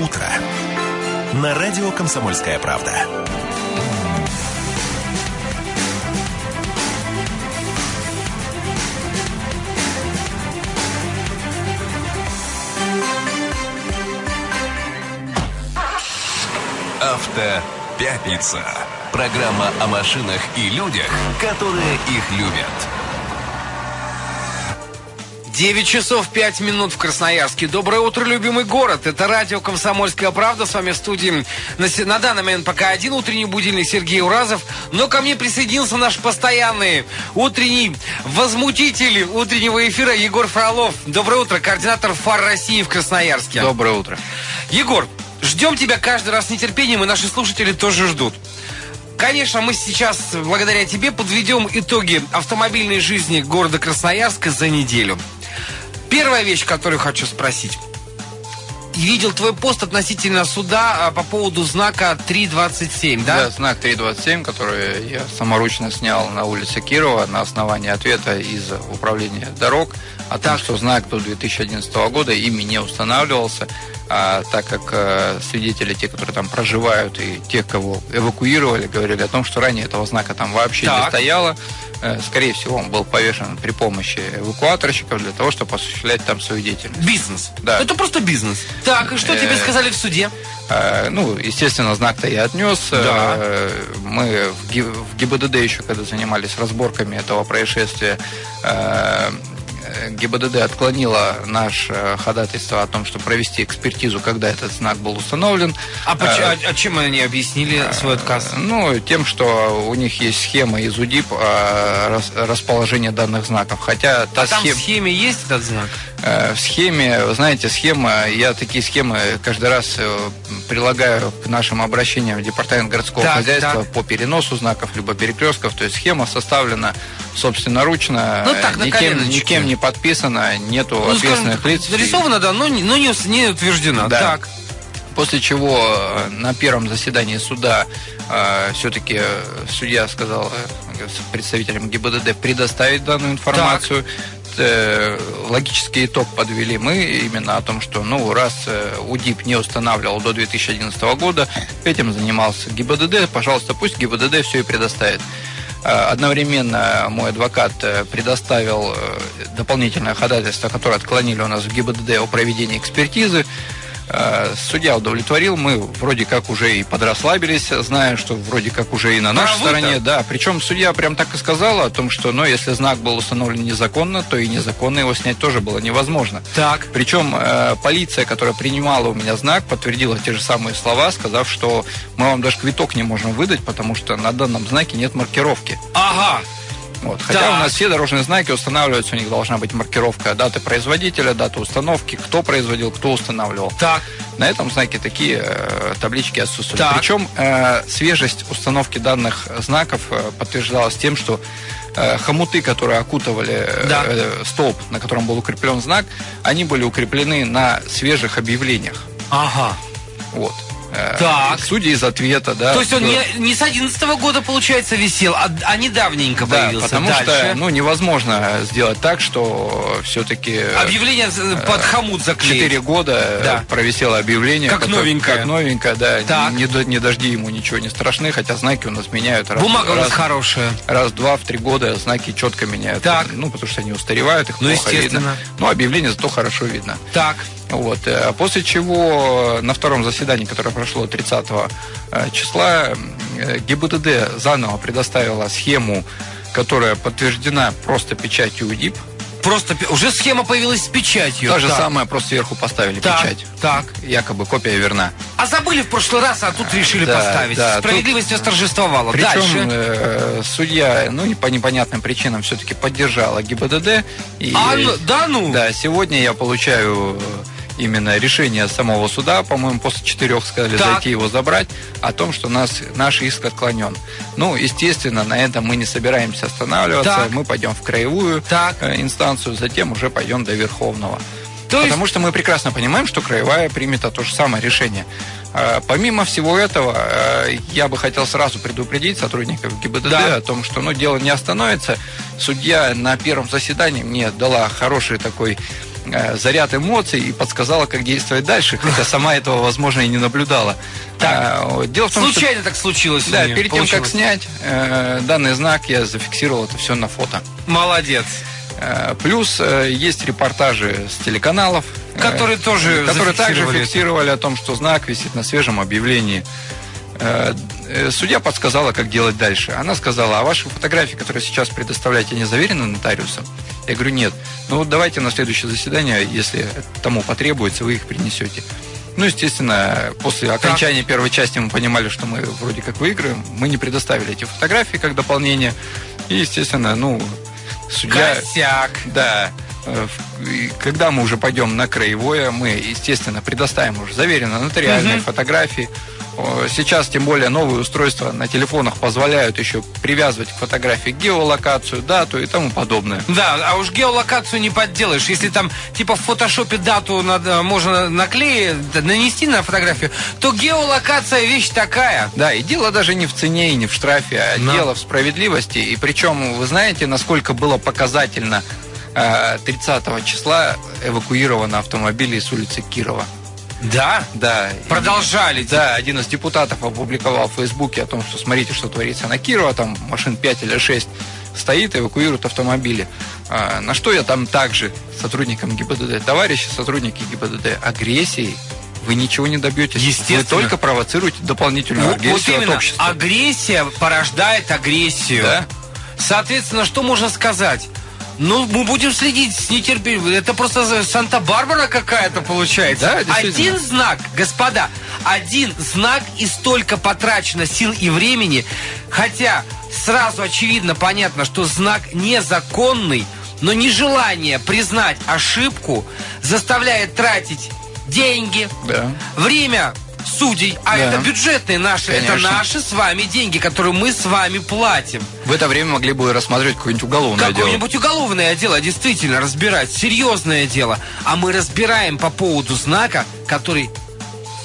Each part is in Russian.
утро» на радио «Комсомольская правда». Автопятница. Программа о машинах и людях, которые их любят. 9 часов 5 минут в Красноярске. Доброе утро, любимый город. Это радио «Комсомольская правда». С вами в студии на, на данный момент пока один утренний будильник Сергей Уразов. Но ко мне присоединился наш постоянный утренний возмутитель утреннего эфира Егор Фролов. Доброе утро, координатор ФАР России в Красноярске. Доброе утро. Егор, ждем тебя каждый раз с нетерпением, и наши слушатели тоже ждут. Конечно, мы сейчас, благодаря тебе, подведем итоги автомобильной жизни города Красноярска за неделю. Первая вещь, которую хочу спросить. Видел твой пост относительно суда а, по поводу знака 327, да? Да, знак 327, который я саморучно снял на улице Кирова на основании ответа из управления дорог о том, что знак до 2011 года ими не устанавливался, а так как э, свидетели, те, которые там проживают, и те, кого эвакуировали, говорили о том, что ранее этого знака там вообще Так. не стояло. Э, скорее всего, он был повешен при помощи эвакуаторщиков для того, чтобы осуществлять там свою деятельность. Бизнес. Да. Это просто бизнес. Так, и что тебе Э, сказали в суде? Э, Ну, естественно, знак-то я отнес. Да. Э, Мы в Ги- в ГИБДД еще, когда занимались разборками этого происшествия, ГИБДД отклонила наше э, ходатайство о том, чтобы провести экспертизу, когда этот знак был установлен. А, поч- Э, а- а чем они объяснили свой отказ? Ну, тем, что у них есть схема из УДИП о рас- расположении данных знаков. Хотя та А там схема... в схеме есть этот знак? Э, В схеме, вы знаете, схема, я такие схемы каждый раз э, прилагаю к нашим обращениям в Департамент городского Так, хозяйства так. по переносу знаков, либо перекрестков. То есть схема составлена собственноручно, Ну, так, никем, никем не подписана, нету Ну, скажем ответственных так, лиц. нарисовано, да, но, не- но не, не утверждено. Да. Так. После чего э, на первом заседании суда все-таки судья сказал э, представителям ГИБДД предоставить данную информацию. Э, Логический итог подвели мы именно о том, что ну раз э, УДИП не устанавливал до 2011 года, этим занимался ГИБДД, пожалуйста, пусть ГИБДД все и предоставит. Э, Одновременно мой адвокат э, предоставил э, дополнительное ходатайство, которое отклонили у нас в ГИБДД о проведении экспертизы. Э, Судья удовлетворил, мы вроде как уже и подрасслабились, зная, что вроде как уже и на нашей Правы-то? стороне. Да, причем судья прям так и сказала о том, что ну, если знак был установлен незаконно, то и незаконно его снять тоже было невозможно. Так. Причем э, полиция, которая принимала у меня знак, подтвердила те же самые слова, сказав, что мы вам даже квиток не можем выдать, потому что на данном знаке нет маркировки. Ага. Вот. Хотя Так. у нас все дорожные знаки устанавливаются, у них должна быть маркировка даты производителя, даты установки, кто производил, кто устанавливал. Так. На этом знаке такие э, таблички отсутствуют. Так. Причем э, свежесть установки данных знаков э, подтверждалась тем, что э, хомуты, которые окутывали э, Да. э, столб, на котором был укреплен знак, они были укреплены на свежих объявлениях. Ага. Вот. Э, Так. Судя из ответа, да. То есть он что- не, не с 11 года, получается, висел, а, а недавненько Да, появился. потому Дальше. что ну, невозможно сделать так, что все-таки Объявление э, под хомут заклеить. четыре года э, Да. провисело объявление. Как которое- новенькое. Как новенькое, да. Так. Не, не дожди ему ничего не страшны, хотя знаки у нас меняют раз, Бумага у нас раз, хорошая. раз два, в три года знаки четко меняют. Так. Ну, потому что они устаревают, их Ну, плохо естественно. видно. Но объявление зато хорошо видно. Так. Вот. э, После чего на втором заседании, которое прошло 30 э, числа, э, ГИБДД заново предоставила схему, которая подтверждена просто печатью УДИП. Просто уже схема появилась с печатью. То же Так. самое, просто сверху поставили Так, печать. так. Якобы копия верна. А забыли в прошлый раз, а тут решили Да, поставить. да, Справедливость восторжествовала. Причем Дальше. э, судья, ну и по непонятным причинам все-таки поддержала ГИБДД. И, А, ну, да ну? Да, сегодня я получаю именно решение самого суда, по-моему, после четырех сказали Так. зайти его забрать, о том, что нас, наш иск отклонен. Ну, естественно, на этом мы не собираемся останавливаться, Так. мы пойдем в краевую Так. э, инстанцию, затем уже пойдем до Верховного. То есть- Потому что мы прекрасно понимаем, что краевая примет то же самое решение. А, Помимо всего этого, э, я бы хотел сразу предупредить сотрудников ГИБДД Да. о том, что ну, дело не остановится. Судья на первом заседании мне дала хороший такой э, заряд эмоций и подсказала, как действовать дальше, хотя сама этого, возможно, и не наблюдала. Так. А, дело в том, Случайно что... так случилось. Да, перед получилось. тем, как снять э, данный знак, я зафиксировал это все на фото. Молодец. Э, плюс э, есть репортажи с телеканалов, которые э, тоже которые также фиксировали о том, что знак висит на свежем объявлении. Судья подсказала, как делать дальше. Она сказала, а ваши фотографии, которые сейчас предоставляете, не заверены нотариусом? Я говорю, нет. Ну, давайте на следующее заседание, если тому потребуется, вы их принесете. Ну, естественно, после окончания первой части мы понимали, что мы вроде как выиграем. Мы не предоставили эти фотографии как дополнение. И, естественно, ну, судья... Косяк. Да. Э, когда мы уже пойдем на краевое, мы, естественно, предоставим уже заверенно нотариальные угу. фотографии. Сейчас, тем более, новые устройства на телефонах позволяют еще привязывать к фотографии геолокацию, дату и тому подобное. Да, а уж геолокацию не подделаешь. Если там, типа, в фотошопе дату надо, можно наклеить, нанести на фотографию, то геолокация вещь такая. Да, и дело даже не в цене и не в штрафе, а Но. дело в справедливости. И причем, вы знаете, насколько было показательно 30 э, числа эвакуированы автомобили с улицы Кирова. Да? Да. Продолжали. Да, один из депутатов опубликовал в Фейсбуке о том, что смотрите, что творится на Кирова, там машин 5 или 6 стоит, эвакуируют автомобили. А, на что я там также сотрудникам ГИБДД, товарищи сотрудники ГИБДД, агрессией вы ничего не добьетесь. Естественно. Вы только провоцируете дополнительную вот, агрессию вот именно. от общества. Агрессия порождает агрессию. Да? Соответственно, что можно сказать? Ну, мы будем следить с нетерпением. Это просто Санта-Барбара какая-то получается. Да, один знак, господа, один знак и столько потрачено сил и времени. Хотя сразу очевидно понятно, что знак незаконный, но нежелание признать ошибку заставляет тратить деньги, да. время судей, а да. это бюджетные наши, Конечно. это наши с вами деньги, которые мы с вами платим. В это время могли бы рассматривать какое-нибудь уголовное Какое дело. Какое-нибудь уголовное дело, действительно, разбирать, серьезное дело. А мы разбираем по поводу знака, который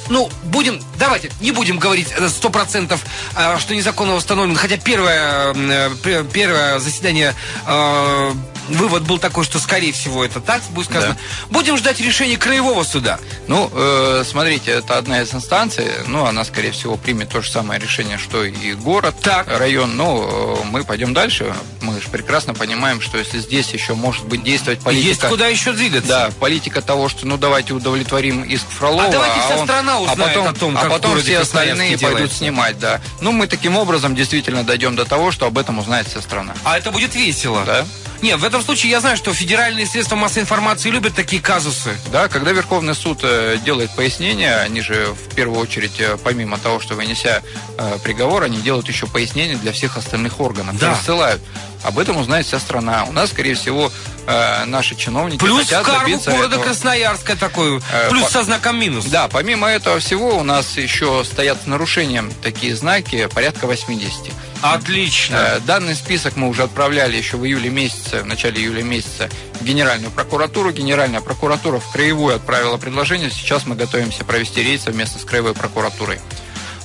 ну, будем, давайте, не будем говорить сто процентов, э, что незаконно установлен, хотя первое, э, первое заседание э, вывод был такой, что, скорее всего, это так будет сказано. Да. Будем ждать решения краевого суда. Ну, э, смотрите, это одна из инстанций. Ну, она, скорее всего, примет то же самое решение, что и город, так. район. Но э, мы пойдем дальше. Мы же прекрасно понимаем, что если здесь еще может быть действовать политика... Есть куда еще двигаться. Да, политика того, что, ну, давайте удовлетворим иск Фролова. А давайте вся а он, страна а узнает а потом, о том, как А потом все остальные пойдут снимать, да. Ну, мы таким образом действительно дойдем до того, что об этом узнает вся страна. А это будет весело. Да. Нет, в этом случае я знаю, что федеральные средства массовой информации любят такие казусы. Да, когда Верховный суд э, делает пояснения, они же в первую очередь, э, помимо того, что вынеся э, приговор, они делают еще пояснения для всех остальных органов. Да. Рассылают. Об этом узнает вся страна. У нас, скорее всего, наши чиновники плюс хотят карму добиться города этого. Красноярска такой, плюс по... со знаком минус. Да, помимо этого всего у нас еще стоят с нарушением такие знаки порядка 80. Отлично. Э, данный список мы уже отправляли еще в июле месяце, в начале июля месяца в Генеральную прокуратуру. Генеральная прокуратура в краевую отправила предложение. Сейчас мы готовимся провести рейд совместно с краевой прокуратурой.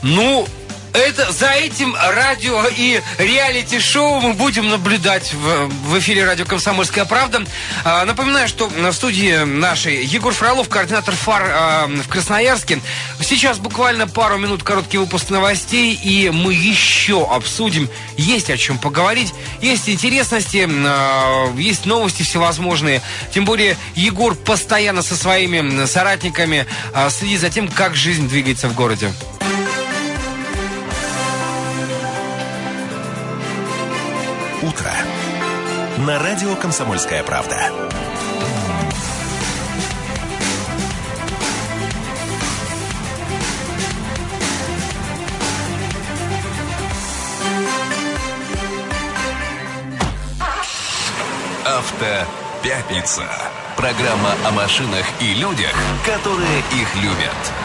Ну, это, за этим радио и реалити-шоу мы будем наблюдать в, в эфире радио «Комсомольская правда». А, напоминаю, что в студии нашей Егор Фролов, координатор ФАР а, в Красноярске. Сейчас буквально пару минут короткий выпуск новостей, и мы еще обсудим. Есть о чем поговорить, есть интересности, а, есть новости всевозможные. Тем более Егор постоянно со своими соратниками а, следит за тем, как жизнь двигается в городе. Утро» на радио «Комсомольская правда». Автопятница. Программа о машинах и людях, которые их любят.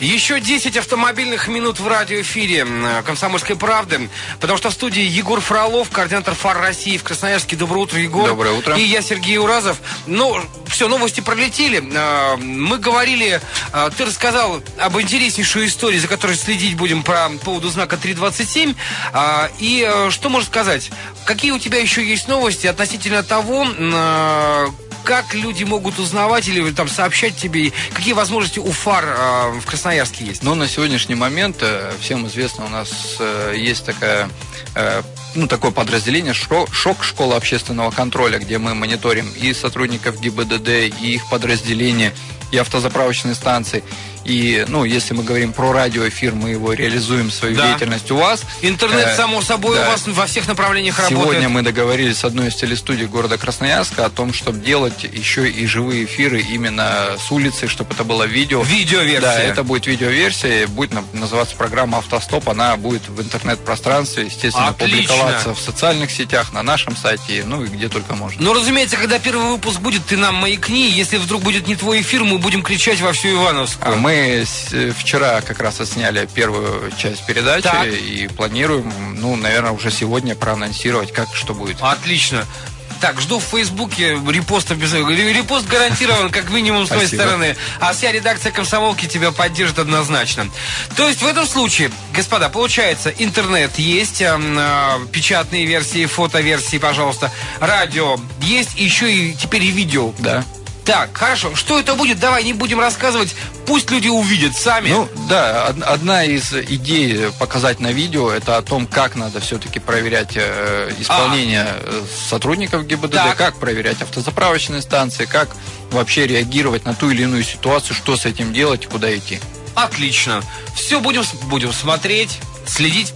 Еще 10 автомобильных минут в радиоэфире э, «Комсомольской правды», потому что в студии Егор Фролов, координатор ФАР России в Красноярске. Доброе утро, Егор. Доброе утро. И я, Сергей Уразов. Ну, все, новости пролетели. Э, мы говорили, э, ты рассказал об интереснейшей истории, за которой следить будем по поводу знака 327. И что можешь сказать? Какие у тебя еще есть новости относительно того, как люди могут узнавать или там сообщать тебе, какие возможности у фар э, в Красноярске есть? Ну, на сегодняшний момент э, всем известно, у нас э, есть такая э, ну, такое подразделение ШОК, школа общественного контроля, где мы мониторим и сотрудников ГИБДД, и их подразделения, и автозаправочные станции. И, ну, если мы говорим про радиоэфир, мы его реализуем, свою да. деятельность у вас. Интернет, э, само собой, да. у вас во всех направлениях Сегодня работает. Сегодня мы договорились с одной из телестудий города Красноярска о том, чтобы делать еще и живые эфиры именно с улицы, чтобы это было видео. Видеоверсия. Да, это будет видеоверсия, будет называться программа «Автостоп», она будет в интернет-пространстве, естественно, Отлично. публиковаться в социальных сетях, на нашем сайте, ну и где только можно. Ну, разумеется, когда первый выпуск будет, ты нам маякни, если вдруг будет не твой эфир, мы будем кричать во всю Ивановскую. А мы э, вчера как раз отсняли первую часть передачи так. и планируем, ну, наверное, уже сегодня проанонсировать, как что будет. Отлично. Так, жду в Фейсбуке репоста без... Репост гарантирован, как минимум, с той стороны. А вся редакция комсомолки тебя поддержит однозначно. То есть в этом случае, господа, получается, интернет есть, э, печатные версии, фотоверсии, пожалуйста, радио есть, еще и теперь и видео. Да. Так, хорошо. Что это будет? Давай не будем рассказывать. Пусть люди увидят сами. Ну, да, одна из идей показать на видео, это о том, как надо все-таки проверять э, исполнение а. сотрудников ГИБДД, так. как проверять автозаправочные станции, как вообще реагировать на ту или иную ситуацию, что с этим делать, куда идти. Отлично. Все будем, будем смотреть, следить.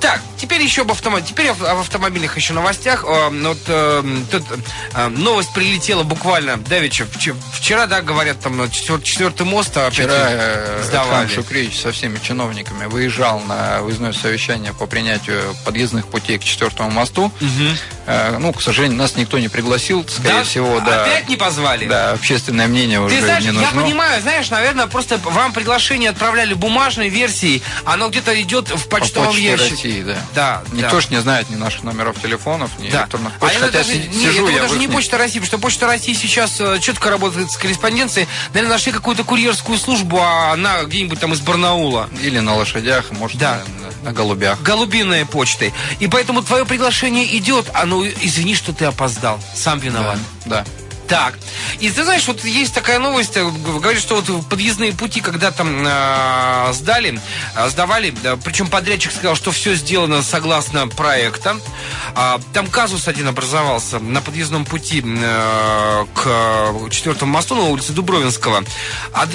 Так, теперь еще об автомобилях. Теперь об автомобильных еще новостях. Вот э, тут э, новость прилетела буквально давеча. Вчера, да, говорят, там четвертый, четвертый мост опять Вчера э, сдавали. Шукрич со всеми чиновниками выезжал на выездное совещание по принятию подъездных путей к четвертому мосту. Угу. Ну, к сожалению, нас никто не пригласил, скорее да? всего, да. Опять не позвали? Да, общественное мнение Ты уже знаешь, не нужно. Я понимаю, знаешь, наверное, просто вам приглашение отправляли бумажной версией, оно где-то идет в почтовом по ящике. России, да. Да. Никто да. ж не знает ни наших номеров телефонов, ни да. электронных почт. А Хотя даже, сижу, это я даже не почта России, потому что почта России сейчас э, четко работает с корреспонденцией. Наверное, нашли какую-то курьерскую службу, а она где-нибудь там из Барнаула. Или на лошадях, может, да. на, на голубях. Голубиные почты. И поэтому твое приглашение идет, а ну извини, что ты опоздал. Сам виноват. Да. да. Так. И ты знаешь, вот есть такая новость, э, говорит, что вот подъездные пути, когда там э, сдали, э, сдавали, причем подрядчик сказал, что все сделано согласно проекта. Э, там казус один образовался на подъездном пути э, к четвертому мосту на улице Дубровинского. А,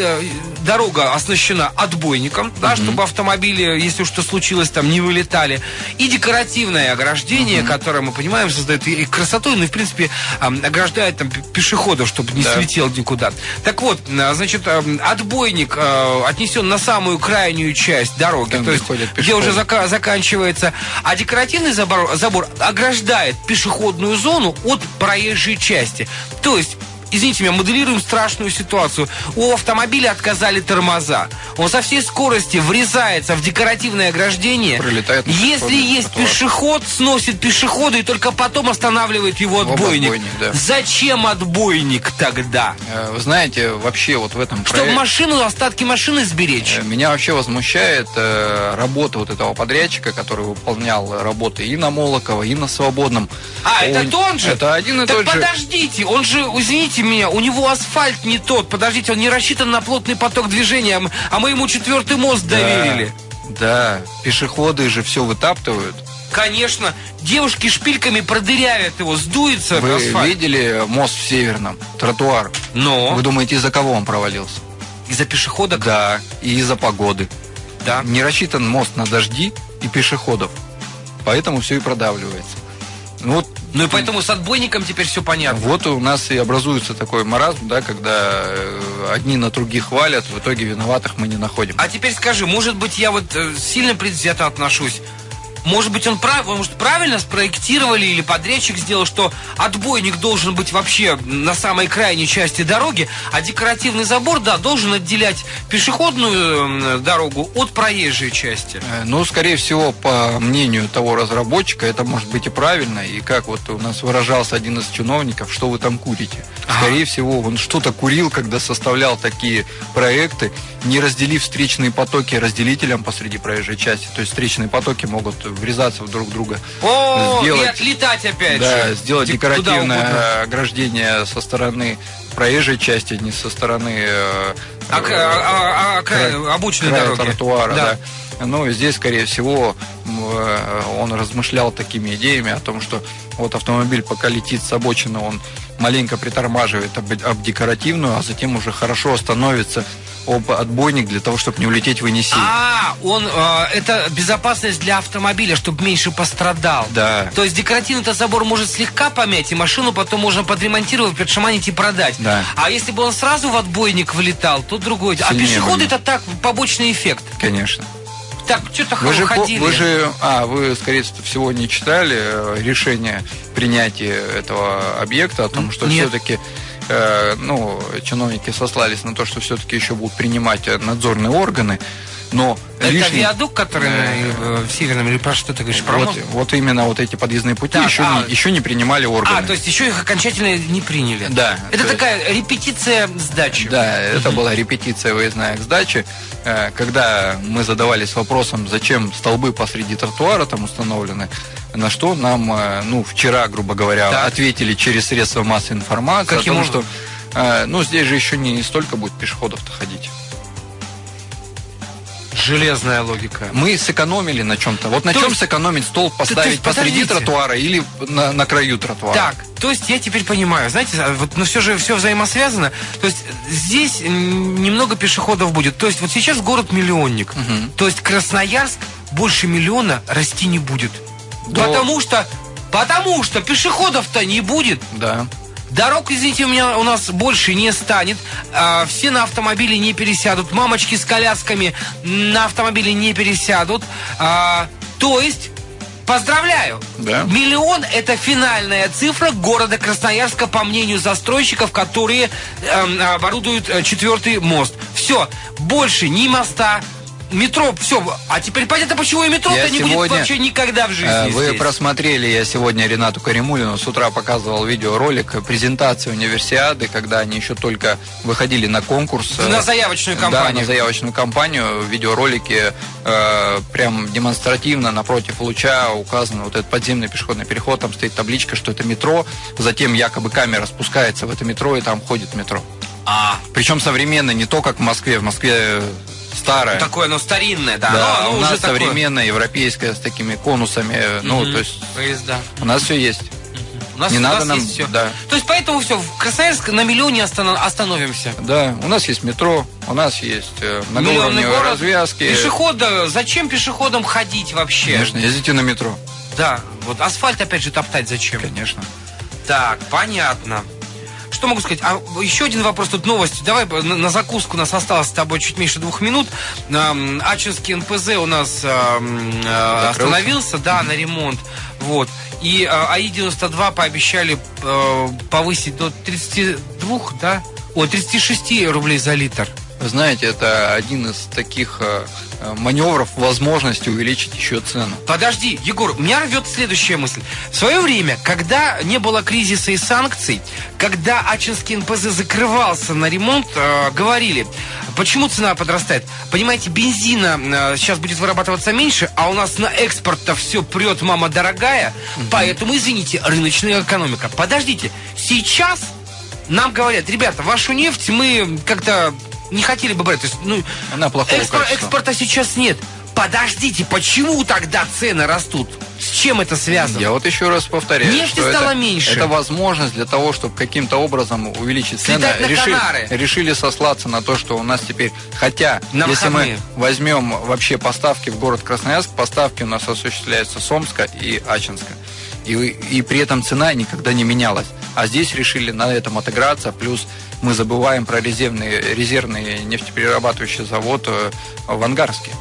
дорога оснащена отбойником, да, mm-hmm. чтобы автомобили, если что случилось, там не вылетали. И декоративное ограждение, mm-hmm. которое, мы понимаем, создает и красоту, ну и, в принципе, ограждает там пешеходов пешеходов, чтобы не да. слетел никуда. Так вот, а, значит, а, отбойник а, отнесен на самую крайнюю часть дороги, Там, то есть где уже зака- заканчивается, а декоративный забор, забор ограждает пешеходную зону от проезжей части. То есть извините меня, моделируем страшную ситуацию. У автомобиля отказали тормоза. Он со всей скорости врезается в декоративное ограждение. Пролетает Если есть тротуар. пешеход, сносит пешехода и только потом останавливает его отбойник. отбойник да. Зачем отбойник тогда? Э, вы знаете, вообще вот в этом Чтобы проект... машину, остатки машины сберечь. Э, меня вообще возмущает э, работа вот этого подрядчика, который выполнял работы и на Молоково, и на Свободном. А, он... это тот же? Это один и так тот же. подождите, он же, извините, Извините меня, у него асфальт не тот. Подождите, он не рассчитан на плотный поток движения, а мы ему четвертый мост да, доверили. Да, пешеходы же все вытаптывают. Конечно, девушки шпильками продырявят его, сдуется Вы асфальт. видели мост в Северном, тротуар? Но. Вы думаете, из-за кого он провалился? Из-за пешехода? Да, и из-за погоды. Да. Не рассчитан мост на дожди и пешеходов. Поэтому все и продавливается. Ну, вот ну и поэтому с отбойником теперь все понятно. Вот у нас и образуется такой маразм, да, когда э, одни на других хвалят, в итоге виноватых мы не находим. А теперь скажи, может быть, я вот э, сильно предвзято отношусь. Может быть, он прав, может, правильно спроектировали или подрядчик сделал, что отбойник должен быть вообще на самой крайней части дороги, а декоративный забор, да, должен отделять пешеходную дорогу от проезжей части. Э, ну, скорее всего, по мнению того разработчика, это может быть и правильно. И как вот у нас выражался один из чиновников, что вы там курите. Скорее ага. всего, он что-то курил, когда составлял такие проекты, не разделив встречные потоки разделителем посреди проезжей части. То есть встречные потоки могут врезаться в друг друга. О, сделать, и отлетать опять да, же. сделать декоративное ограждение со стороны проезжей части, не со стороны э, а, а, а, а, обочины дороги. тротуара. Да. Да. Ну, здесь, скорее всего, э, он размышлял такими идеями о том, что вот автомобиль пока летит с обочины, он маленько притормаживает об, об декоративную, а затем уже хорошо остановится об отбойник для того, чтобы не улететь в Енисей. А, он, э, это безопасность для автомобиля, чтобы меньше пострадал. Да. То есть декоративный-то забор может слегка помять, и машину потом можно подремонтировать, подшаманить и продать. Да. А если бы он сразу в отбойник влетал, то другой. А Сильнее а пешеходы это так, побочный эффект. Конечно. Так, что-то вы же, ходили. Вы же, а, вы, скорее всего, не читали э, решение принятия этого объекта о том, что все-таки Э, ну, чиновники сослались на то, что все-таки еще будут принимать надзорные органы, но это лишний... виадук, который э, в Северном или про что ты говоришь? Про вот, вот именно вот эти подъездные пути так, еще, а... не, еще не принимали органы. А, то есть еще их окончательно не приняли. Да. Это такая есть... репетиция сдачи. Да, это была репетиция выездная к сдаче, когда мы задавались вопросом, зачем столбы посреди тротуара там установлены, на что нам, э, ну, вчера, грубо говоря, так. ответили через средства массовой информации Каким о том, что, э, ну, здесь же еще не столько будет пешеходов-то ходить. Железная логика. Мы сэкономили на чем-то. Вот на то чем есть... сэкономить стол поставить посреди тротуара или на, на краю тротуара? Так, то есть я теперь понимаю, знаете, а вот, но все же все взаимосвязано. То есть здесь немного пешеходов будет. То есть вот сейчас город миллионник. Угу. То есть Красноярск больше миллиона расти не будет. То... Потому что, потому что пешеходов-то не будет. Да. Дорог, извините, у меня у нас больше не станет. А, все на автомобиле не пересядут. Мамочки с колясками на автомобиле не пересядут. А, то есть Поздравляю! Да. Миллион – это финальная цифра города Красноярска, по мнению застройщиков, которые эм, э, оборудуют четвертый мост. Все, больше ни моста, метро, все. А теперь понятно, почему и метро-то не сегодня, будет вообще никогда в жизни. Э, вы здесь. просмотрели, я сегодня Ренату Каримулину с утра показывал видеоролик презентации универсиады, когда они еще только выходили на конкурс. На заявочную кампанию. Да, на заявочную кампанию. В видеоролике э, прям демонстративно напротив луча указан вот этот подземный пешеходный переход. Там стоит табличка, что это метро. Затем якобы камера спускается в это метро, и там ходит метро. А. Причем современное, не то, как в Москве. В Москве старое. Ну, такое, оно старинное, да. Да, оно, оно у нас такое... современное, европейское, с такими конусами. Mm-hmm. Ну, то есть... Поезда. У нас все есть. У нас, не у надо нас нам, есть все. Да. То есть поэтому все, в Красноярск на миллионе останов, остановимся. Да, у нас есть метро, у нас есть э, многоуровневые город, развязки. Пешехода, зачем пешеходам ходить вообще? Конечно, ездите на метро. Да, вот асфальт опять же топтать зачем? Конечно. Так, понятно. Что могу сказать? А еще один вопрос, тут новость. Давай на, на закуску у нас осталось с тобой чуть меньше двух минут. Эм, Ачинский НПЗ у нас эм, э, остановился, да, на ремонт. Вот. И э, АИ-92 пообещали э, повысить до 32, да? О, 36 рублей за литр. Вы знаете, это один из таких э, э, маневров, возможности увеличить еще цену. Подожди, Егор, меня рвет следующая мысль. В свое время, когда не было кризиса и санкций, когда Ачинский НПЗ закрывался на ремонт, э, говорили, почему цена подрастает? Понимаете, бензина э, сейчас будет вырабатываться меньше, а у нас на экспорт-то все прет, мама дорогая, угу. поэтому, извините, рыночная экономика. Подождите, сейчас нам говорят, ребята, вашу нефть мы как-то не хотели бы брать. То есть, ну, Она плохого экспор, экспорта сейчас нет. Подождите, почему тогда цены растут? С чем это связано? Я вот еще раз повторяю. Нефти стало это, меньше. Это возможность для того, чтобы каким-то образом увеличить цены. Решили, решили сослаться на то, что у нас теперь... Хотя, на если мы возьмем вообще поставки в город Красноярск, поставки у нас осуществляются с Омска и Ачинска. И, и при этом цена никогда не менялась. А здесь решили на этом отыграться, плюс мы забываем про резервный, резервный нефтеперерабатывающий завод э, в Ангарске.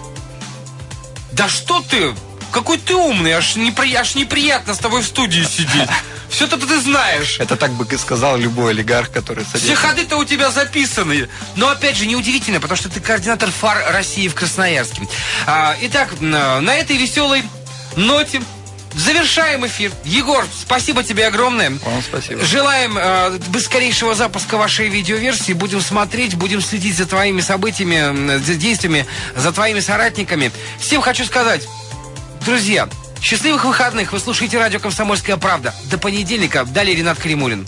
Да что ты? какой ты умный, аж, непри... аж неприятно с тобой в студии сидеть. Все-то ты знаешь. Это так бы сказал любой олигарх, который садится. Все ходы-то у тебя записаны. Но опять же, неудивительно, потому что ты координатор фар России в Красноярске. А, итак, на этой веселой ноте Завершаем эфир. Егор, спасибо тебе огромное. Вам спасибо. Желаем э, быстрейшего запуска вашей видеоверсии. Будем смотреть, будем следить за твоими событиями, за действиями, за твоими соратниками. Всем хочу сказать, друзья, счастливых выходных. Вы слушаете радио «Комсомольская правда». До понедельника. Далее Ренат Кремулин.